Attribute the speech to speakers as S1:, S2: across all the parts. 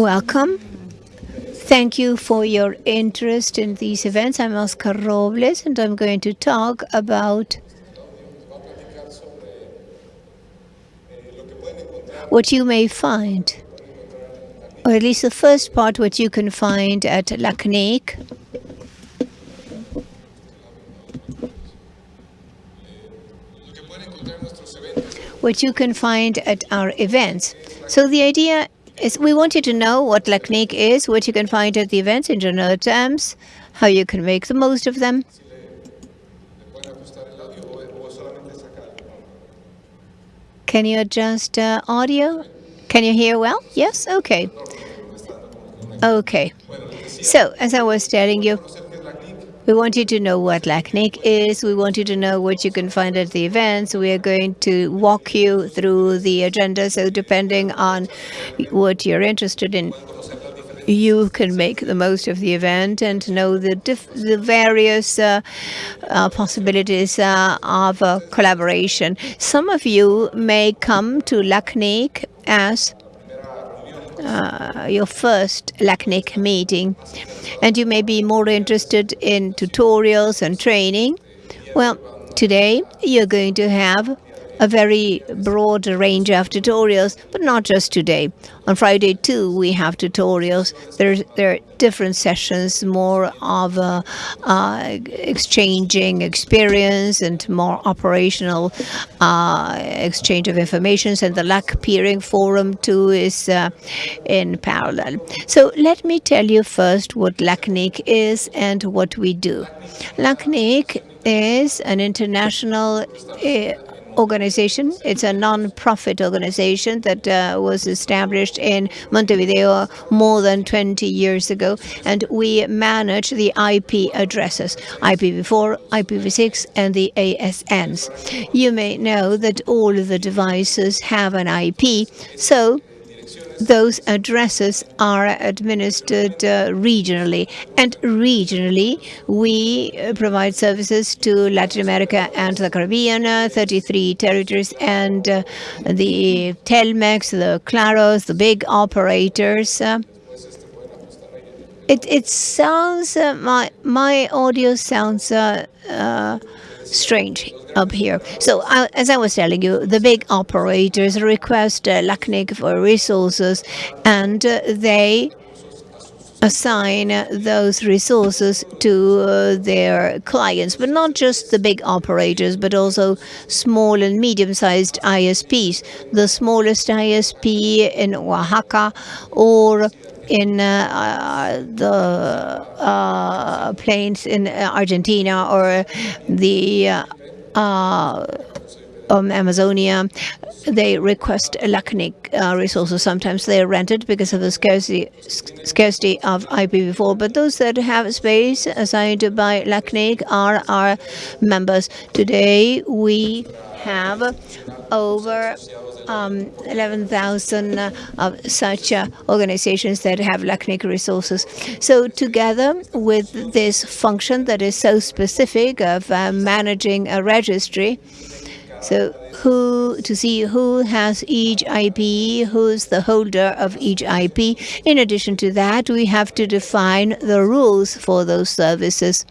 S1: Welcome. Thank you for your interest in these events. I'm Oscar Robles and I'm going to talk about what you may find, or at least the first part, what you can find at LACNIC. What you can find at our events. So the idea is we want you to know what LACNIC is, what you can find at the events in general terms, how you can make the most of them. Can you adjust uh, audio? Can you hear well? Yes? Okay. Okay. So, as I was telling you, we want you to know what LACNIC is. We want you to know what you can find at the events. We are going to walk you through the agenda. So depending on what you're interested in, you can make the most of the event and know the, the various uh, uh, possibilities uh, of collaboration. Some of you may come to LACNIC as uh, your first LACNIC meeting and you may be more interested in tutorials and training. Well, today you're going to have a very broad range of tutorials, but not just today. On Friday too, we have tutorials. There are different sessions, more of uh, uh, exchanging experience and more operational uh, exchange of information. And the LAC peering forum too is uh, in parallel. So let me tell you first what LACNIC is and what we do. LACNIC is an international uh, organization. It's a non-profit organization that uh, was established in Montevideo more than 20 years ago, and we manage the IP addresses, IPv4, IPv6, and the ASNs. You may know that all of the devices have an IP, so those addresses are administered uh, regionally. And regionally, we uh, provide services to Latin America and the Caribbean, uh, 33 territories, and uh, the Telmex, the Claros, the big operators. Uh, it, it sounds, my, my audio sounds strange up here. So uh, as I was telling you, the big operators request uh, LACNIC for resources and uh, they assign those resources to uh, their clients, but not just the big operators, but also small and medium-sized ISPs. The smallest ISP in Oaxaca or in uh, uh, the uh, plains in Argentina or the 啊 Amazonia, they request LACNIC uh, resources. Sometimes they are rented because of the scarcity, scarcity of IPv4, but those that have space assigned by LACNIC are our members. Today, we have over um, 11,000 uh, of such uh, organizations that have LACNIC resources. So together with this function that is so specific of uh, managing a registry, so who to see who has each IP, who's the holder of each IP. In addition to that, we have to define the rules for those services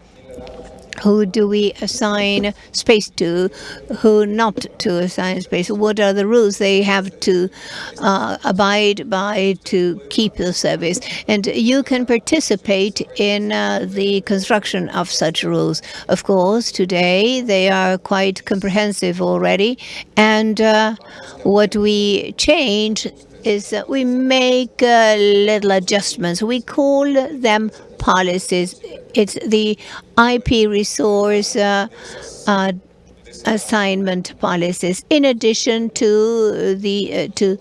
S1: who do we assign space to, who not to assign space, what are the rules they have to uh, abide by to keep the service. And you can participate in uh, the construction of such rules. Of course, today they are quite comprehensive already, and uh, what we change is that we make uh, little adjustments. We call them policies. It's the IP resource uh, uh, assignment policies. In addition to the uh, to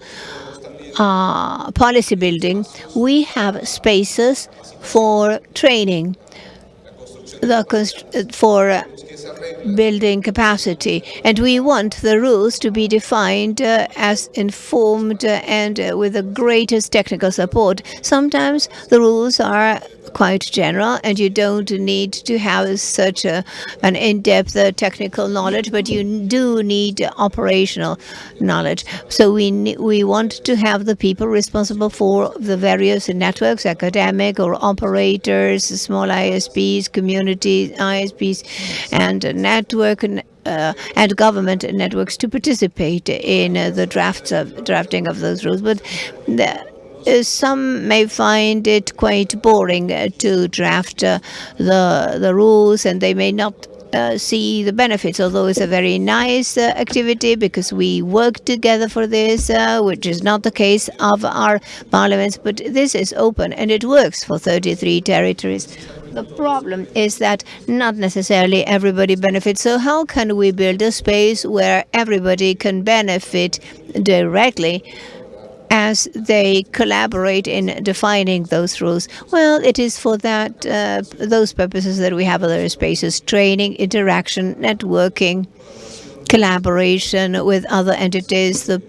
S1: uh, policy building, we have spaces for training, the for building capacity. And we want the rules to be defined uh, as informed uh, and uh, with the greatest technical support. Sometimes the rules are quite general and you don't need to have such a, an in-depth uh, technical knowledge, but you do need operational knowledge. So we, we want to have the people responsible for the various networks, academic or operators, small ISPs, community ISPs, and network uh, and government networks to participate in uh, the drafts of drafting of those rules. But the, some may find it quite boring uh, to draft uh, the the rules, and they may not uh, see the benefits, although it's a very nice uh, activity because we work together for this, uh, which is not the case of our parliaments, but this is open and it works for 33 territories. The problem is that not necessarily everybody benefits. So how can we build a space where everybody can benefit directly as they collaborate in defining those rules? Well, it is for that uh, those purposes that we have other spaces, training, interaction, networking, collaboration with other entities, the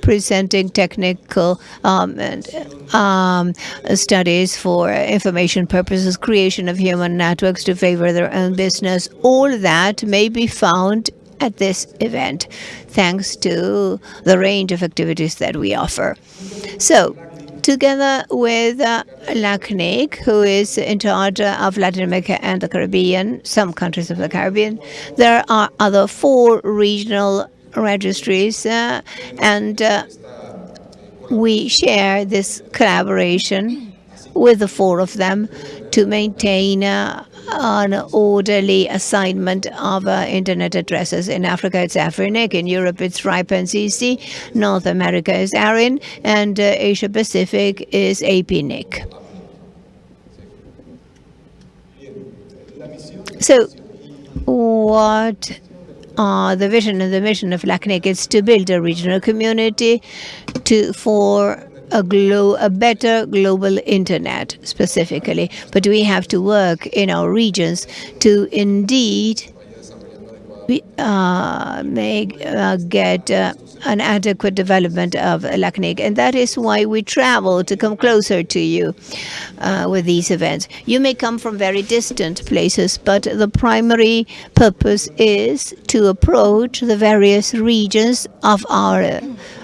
S1: presenting technical um, and, um, studies for information purposes, creation of human networks to favor their own business. All that may be found at this event, thanks to the range of activities that we offer. So, together with uh, LACNIC, who is in charge of Latin America and the Caribbean, some countries of the Caribbean, there are other four regional registries, uh, and uh, we share this collaboration with the four of them to maintain uh, an orderly assignment of uh, internet addresses. In Africa, it's Afrinic. In Europe, it's RIPE-NCC. North America is ARIN. And uh, Asia Pacific is APNIC. So what are the vision and the mission of LACNIC is to build a regional community to for a, glo a better global internet specifically. But we have to work in our regions to indeed uh, make uh, get uh, an adequate development of LACNIC. And that is why we travel to come closer to you uh, with these events. You may come from very distant places, but the primary purpose is to approach the various regions of our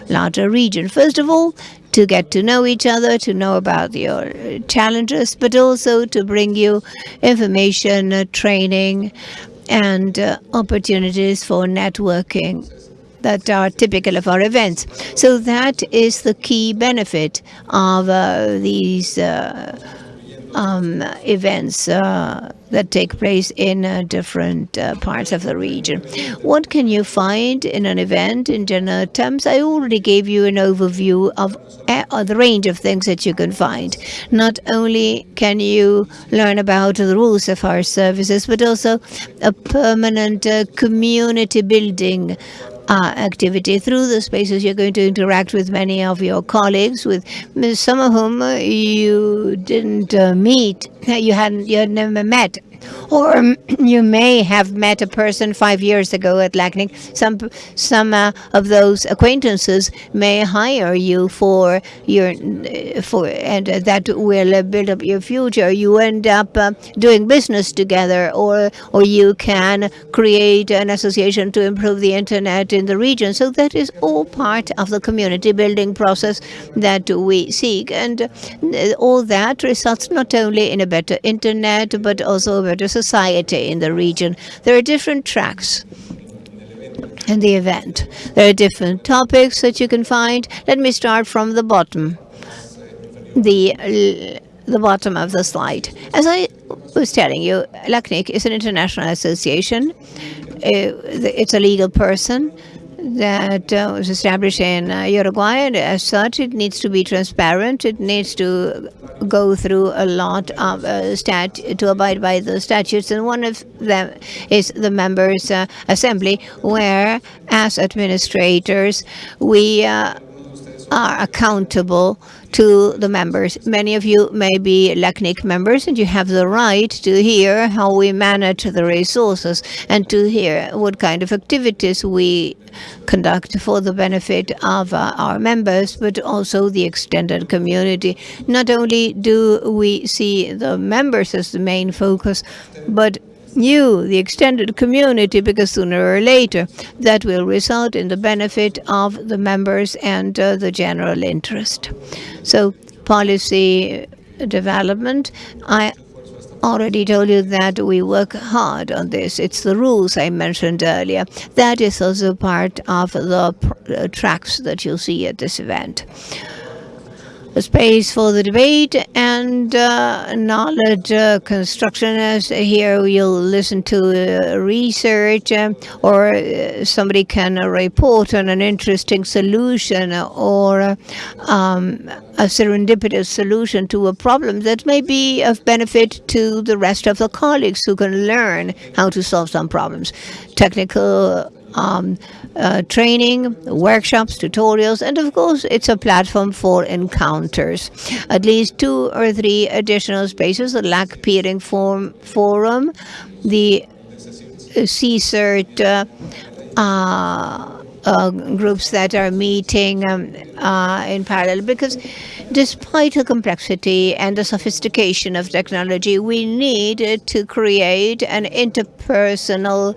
S1: larger region. First of all, to get to know each other, to know about your challenges, but also to bring you information, uh, training, and uh, opportunities for networking that are typical of our events. So that is the key benefit of uh, these uh, um, events uh, that take place in uh, different uh, parts of the region. What can you find in an event in general terms? I already gave you an overview of uh, the range of things that you can find. Not only can you learn about the rules of our services, but also a permanent uh, community building uh, activity. Through the spaces, you're going to interact with many of your colleagues, with some of whom you didn't uh, meet, you hadn't, you had never met or um, you may have met a person five years ago at LACNIC. Some some uh, of those acquaintances may hire you for your for and that will build up your future. You end up uh, doing business together, or or you can create an association to improve the internet in the region. So that is all part of the community building process that we seek, and uh, all that results not only in a better internet but also a better society in the region. There are different tracks in the event. There are different topics that you can find. Let me start from the bottom, the the bottom of the slide. As I was telling you, LACNIC is an international association. Uh, it's a legal person that uh, was established in uh, Uruguay, and as such, it needs to be transparent. It needs to go through a lot of uh, stat to abide by the statutes, and one of them is the members' uh, assembly, where, as administrators, we uh, are accountable to the members. Many of you may be LACNIC members and you have the right to hear how we manage the resources and to hear what kind of activities we conduct for the benefit of uh, our members, but also the extended community. Not only do we see the members as the main focus, but you, the extended community, because sooner or later that will result in the benefit of the members and uh, the general interest. So policy development, I already told you that we work hard on this. It's the rules I mentioned earlier. That is also part of the uh, tracks that you'll see at this event space for the debate and uh, knowledge uh, construction. As here you'll listen to uh, research uh, or uh, somebody can report on an interesting solution or um, a serendipitous solution to a problem that may be of benefit to the rest of the colleagues who can learn how to solve some problems. Technical um, uh, training, workshops, tutorials, and of course it's a platform for encounters. At least two or three additional spaces, the LAC peering form, forum, the CSIRT uh, uh, uh, groups that are meeting um, uh, in parallel because despite the complexity and the sophistication of technology, we need to create an interpersonal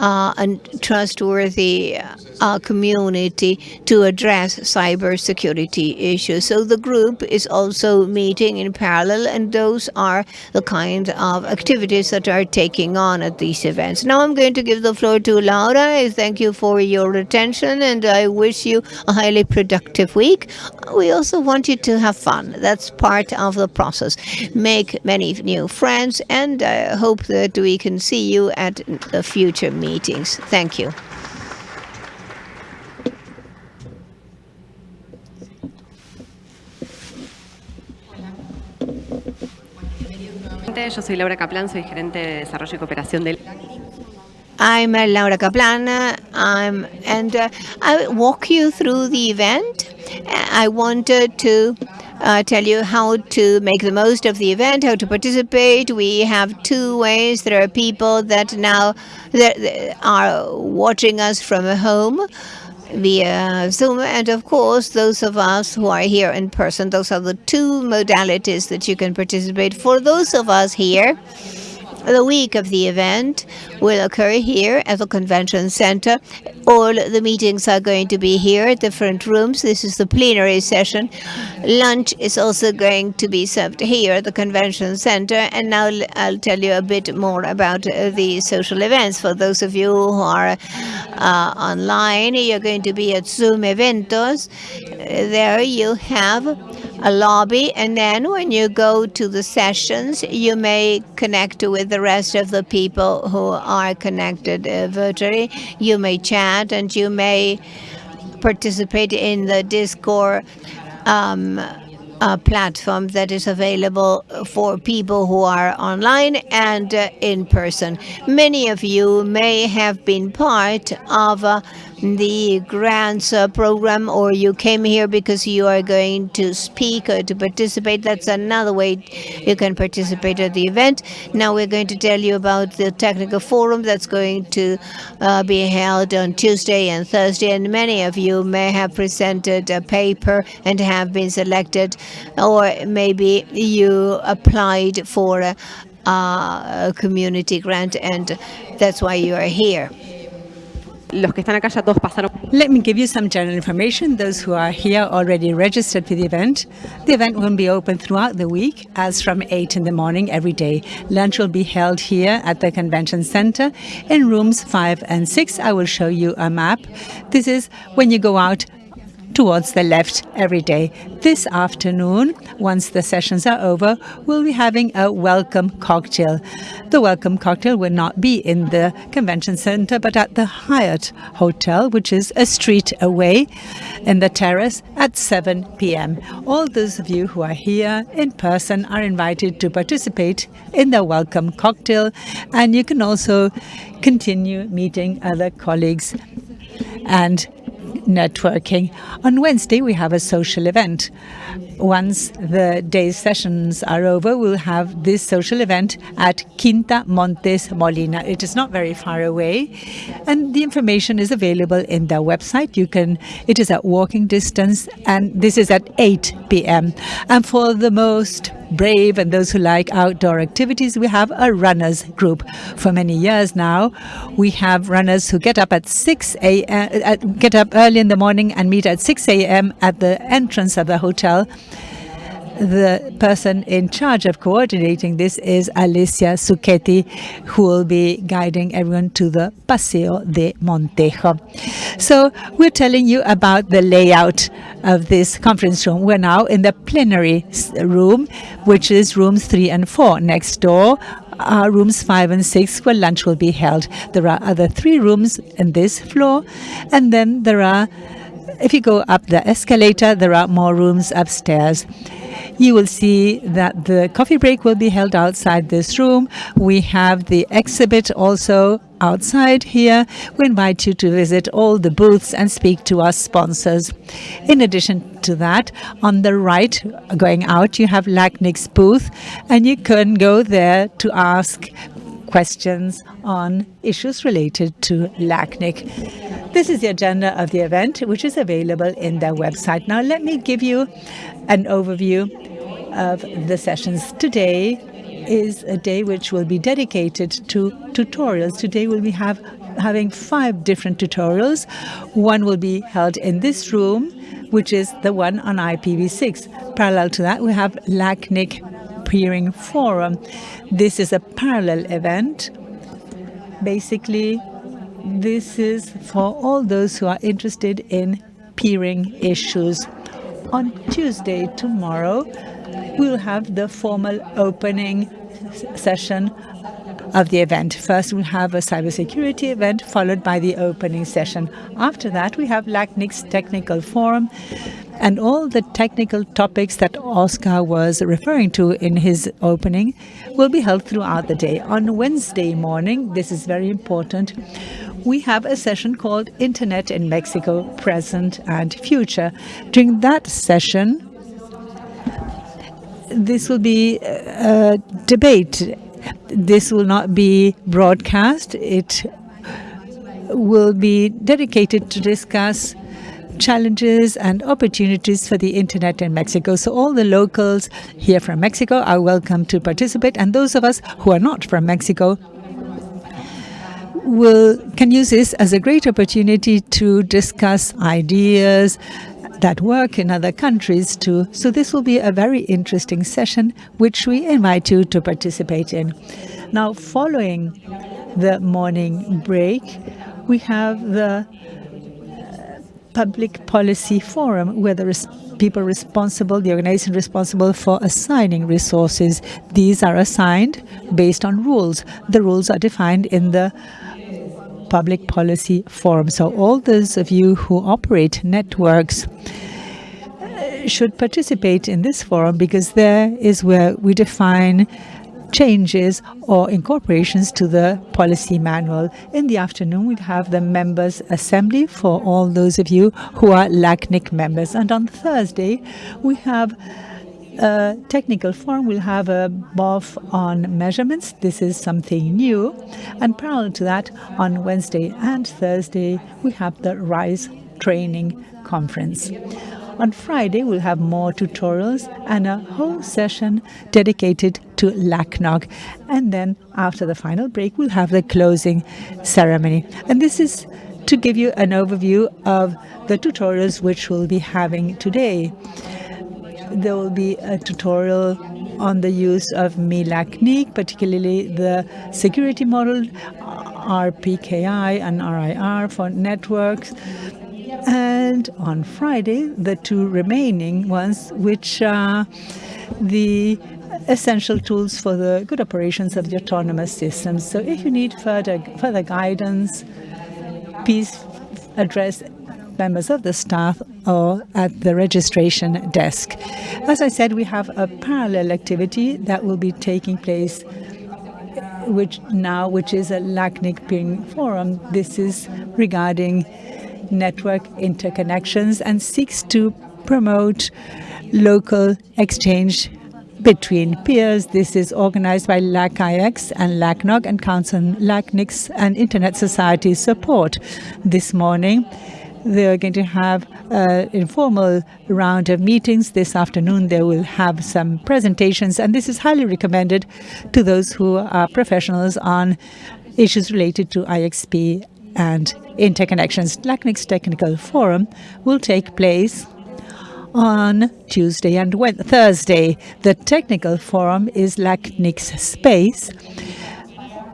S1: uh, and trustworthy uh, community to address cybersecurity issues. So the group is also meeting in parallel, and those are the kind of activities that are taking on at these events. Now I'm going to give the floor to Laura. I thank you for your attention, and I wish you a highly productive week. We also want you to have fun. That's part of the process. Make many new friends, and I hope that we can see you at the future meetings. Thank you.
S2: Yo soy Laura Kaplan, soy gerente de desarrollo y cooperación del
S1: I'm uh, Laura Kaplan, um, and uh, I walk you through the event. I wanted to uh, tell you how to make the most of the event, how to participate. We have two ways. There are people that now that are watching us from home via Zoom, and of course, those of us who are here in person. Those are the two modalities that you can participate. For those of us here, the week of the event will occur here at the convention center. All the meetings are going to be here at different rooms. This is the plenary session. Lunch is also going to be served here at the convention center. And now I'll tell you a bit more about uh, the social events. For those of you who are uh, online, you're going to be at Zoom Eventos. There you have a lobby, and then when you go to the sessions, you may connect with the rest of the people who are connected uh, virtually. You may chat, and you may participate in the Discord um, platform that is available for people who are online and uh, in person. Many of you may have been part of uh, the grants uh, program or you came here because you are going to speak or to participate. That's another way you can participate at the event. Now we're going to tell you about the technical forum that's going to uh, be held on Tuesday and Thursday. And many of you may have presented a paper and have been selected or maybe you applied for a, a community grant and that's why you are here
S2: los que están acá ya todos pasaron.
S3: Let me give you some general information. Those who are here already registered for the event. The event will be open throughout the week, as from 8 in the morning every day. Lunch will be held here at the convention center in rooms 5 and 6. I will show you a map. This is when you go out towards the left every day. This afternoon, once the sessions are over, we'll be having a welcome cocktail. The welcome cocktail will not be in the convention center, but at the Hyatt Hotel, which is a street away in the terrace at 7 p.m. All those of you who are here in person are invited to participate in the welcome cocktail, and you can also continue meeting other colleagues and networking. On Wednesday, we have a social event. Once the day's sessions are over, we'll have this social event at Quinta Montes Molina. It is not very far away, and the information is available in their website. You can, it is at walking distance, and this is at 8 p.m. And for the most brave and those who like outdoor activities, we have a runners group. For many years now, we have runners who get up at 6 a.m., uh, get up early in the morning and meet at 6 a.m. at the entrance of the hotel the person in charge of coordinating this is Alicia Zucchetti, who will be guiding everyone to the Paseo de Montejo. So we're telling you about the layout of this conference room. We're now in the plenary room, which is rooms three and four. Next door are rooms five and six where lunch will be held. There are other three rooms in this floor, and then there are if you go up the escalator, there are more rooms upstairs. You will see that the coffee break will be held outside this room. We have the exhibit also outside here. We invite you to visit all the booths and speak to our sponsors. In addition to that, on the right, going out, you have LACNIC's booth, and you can go there to ask questions on issues related to LACNIC. This is the agenda of the event, which is available in their website. Now, let me give you an overview of the sessions. Today is a day which will be dedicated to tutorials. Today we'll be have, having five different tutorials. One will be held in this room, which is the one on IPv6. Parallel to that, we have LACNIC Peering Forum. This is a parallel event. Basically, this is for all those who are interested in peering issues. On Tuesday, tomorrow, we'll have the formal opening session of the event. First, we'll have a cybersecurity event, followed by the opening session. After that, we have LACNIC's technical forum, and all the technical topics that Oscar was referring to in his opening will be held throughout the day. On Wednesday morning, this is very important, we have a session called Internet in Mexico, Present and Future. During that session, this will be uh, a debate. This will not be broadcast. It will be dedicated to discuss challenges and opportunities for the internet in Mexico. So all the locals here from Mexico are welcome to participate, and those of us who are not from Mexico will can use this as a great opportunity to discuss ideas, that work in other countries too. So this will be a very interesting session, which we invite you to participate in. Now, following the morning break, we have the Public Policy Forum, where there is people responsible, the organization responsible for assigning resources. These are assigned based on rules. The rules are defined in the Public Policy Forum. So all those of you who operate networks uh, should participate in this forum because there is where we define changes or incorporations to the policy manual. In the afternoon, we have the members assembly for all those of you who are LACNIC members. And on Thursday, we have a technical forum We'll have a BOF on measurements. This is something new. And parallel to that, on Wednesday and Thursday, we have the RISE training conference. On Friday, we'll have more tutorials and a whole session dedicated to LACNOG. And then after the final break, we'll have the closing ceremony. And this is to give you an overview of the tutorials which we'll be having today there will be a tutorial on the use of MILACNIC, particularly the security model, RPKI and RIR for networks. And on Friday, the two remaining ones, which are the essential tools for the good operations of the autonomous systems. So if you need further, further guidance, please address members of the staff or at the registration desk. As I said, we have a parallel activity that will be taking place which now, which is a LACNIC peering forum. This is regarding network interconnections and seeks to promote local exchange between peers. This is organized by LAC-IX and LACNOG and counts on LACNIC's and Internet Society support. This morning, they're going to have an informal round of meetings. This afternoon, they will have some presentations, and this is highly recommended to those who are professionals on issues related to IXP and interconnections. LACNIC's Technical Forum will take place on Tuesday and Thursday. The technical forum is LACNIC's space,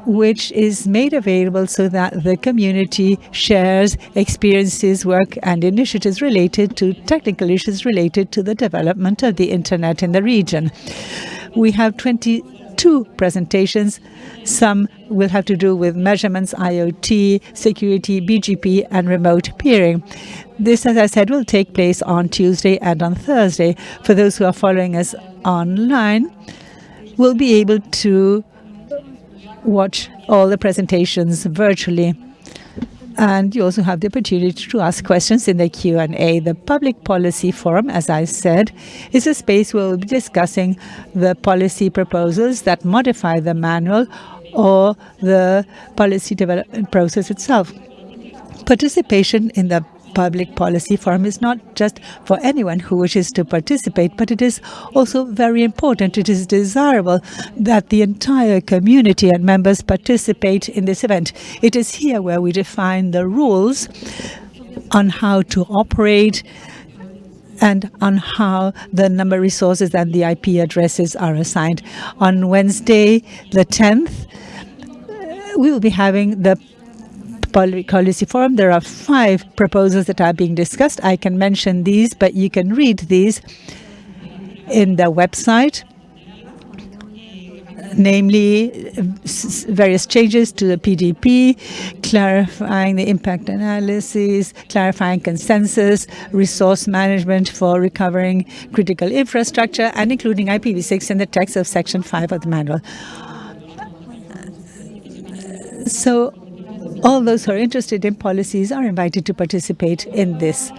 S3: which is made available so that the community shares experiences, work and initiatives related to technical issues related to the development of the internet in the region. We have 22 presentations. Some will have to do with measurements, IoT, security, BGP and remote peering. This, as I said, will take place on Tuesday and on Thursday. For those who are following us online, we'll be able to watch all the presentations virtually. And you also have the opportunity to ask questions in the Q&A. The Public Policy Forum, as I said, is a space where we'll be discussing the policy proposals that modify the manual or the policy development process itself. Participation in the public policy forum is not just for anyone who wishes to participate, but it is also very important. It is desirable that the entire community and members participate in this event. It is here where we define the rules on how to operate and on how the number resources and the IP addresses are assigned. On Wednesday, the 10th, we will be having the policy forum. There are five proposals that are being discussed. I can mention these, but you can read these in the website namely various changes to the PDP, clarifying the impact analysis, clarifying consensus, resource management for recovering critical infrastructure, and including IPv6 in the text of Section 5 of the manual. So all those who are interested in policies are invited to participate in this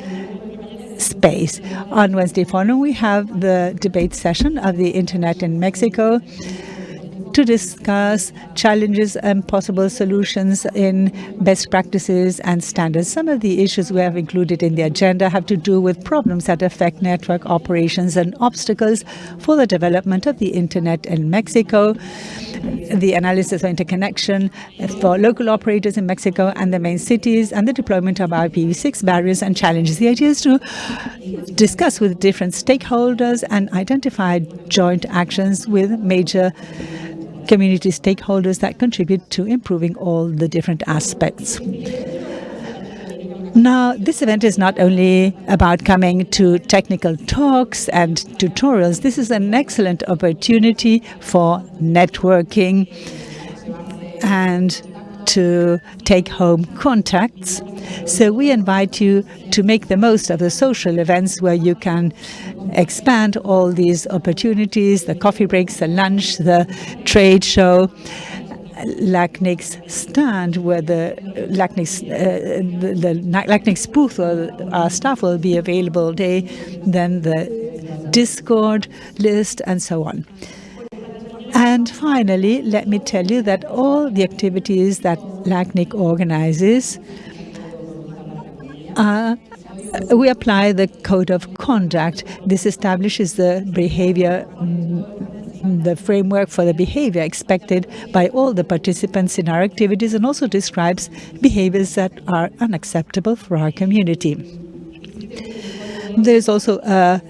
S3: space. On Wednesday forenoon, we have the debate session of the Internet in Mexico to discuss challenges and possible solutions in best practices and standards. Some of the issues we have included in the agenda have to do with problems that affect network operations and obstacles for the development of the Internet in Mexico, the analysis of interconnection for local operators in Mexico and the main cities, and the deployment of IPv6 barriers and challenges. The idea is to discuss with different stakeholders and identify joint actions with major community stakeholders that contribute to improving all the different aspects. Now, this event is not only about coming to technical talks and tutorials. This is an excellent opportunity for networking and to take home contacts. So we invite you to make the most of the social events where you can expand all these opportunities, the coffee breaks, the lunch, the trade show, LACNIC's stand where the LACNIC's, uh, the, the LACNIC's booth or our staff will be available day, then the Discord list and so on. And finally, let me tell you that all the activities that LACNIC organizes uh, we apply the code of conduct. This establishes the behavior mm, the framework for the behavior expected by all the participants in our activities and also describes behaviors that are unacceptable for our community. There's also a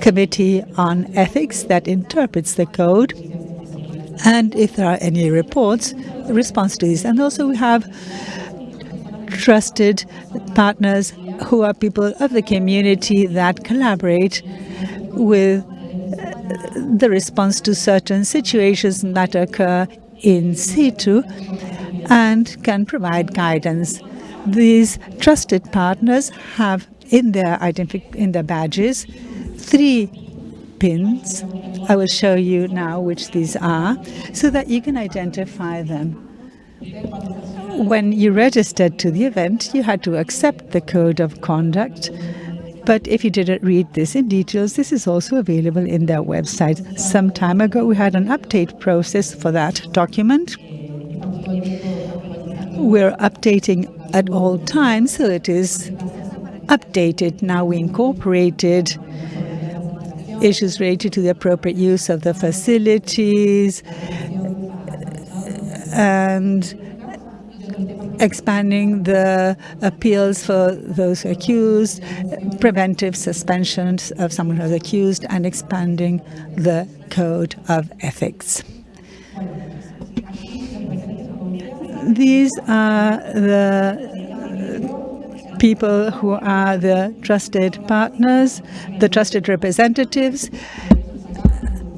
S3: committee on ethics that interprets the code and if there are any reports, response to these. And also we have trusted partners who are people of the community that collaborate with the response to certain situations that occur in situ and can provide guidance. These trusted partners have in their in their badges three pins. I will show you now which these are so that you can identify them. When you registered to the event, you had to accept the code of conduct. But if you didn't read this in details, this is also available in their website. Some time ago, we had an update process for that document. We're updating at all times, so it is updated. Now we incorporated issues related to the appropriate use of the facilities and expanding the appeals for those accused, preventive suspensions of someone who's accused, and expanding the code of ethics. These are the people who are the trusted partners, the trusted representatives.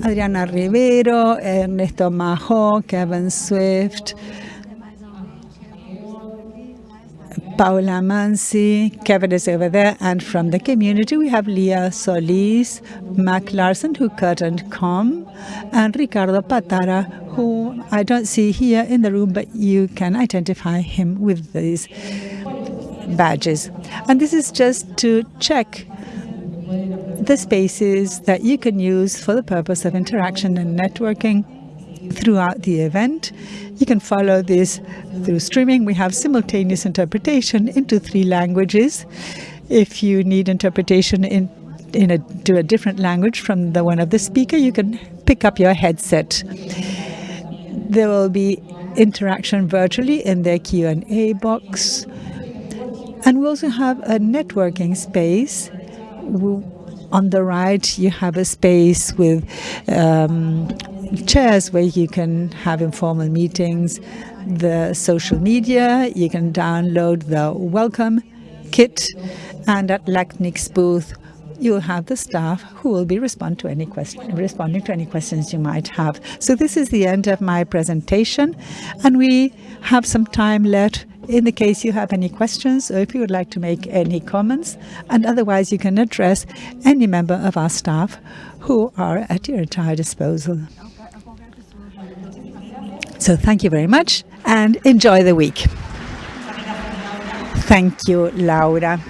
S3: Adriana Rivero, Ernesto Majo, Kevin Swift, Paula Mansi, Kevin is over there, and from the community we have Leah Solis, Mac Larson, who couldn't come, and Ricardo Patara, who I don't see here in the room, but you can identify him with these badges. And this is just to check the spaces that you can use for the purpose of interaction and networking throughout the event. You can follow this through streaming. We have simultaneous interpretation into three languages. If you need interpretation in in a, to a different language from the one of the speaker, you can pick up your headset. There will be interaction virtually in their Q&A box. And we also have a networking space. On the right, you have a space with um, chairs where you can have informal meetings, the social media, you can download the welcome kit, and at LACNIC's booth, you'll have the staff who will be respond to any question, responding to any questions you might have. So this is the end of my presentation, and we have some time left in the case you have any questions or if you would like to make any comments, and otherwise you can address any member of our staff who are at your entire disposal. So thank you very much and enjoy the week. Thank you, Laura.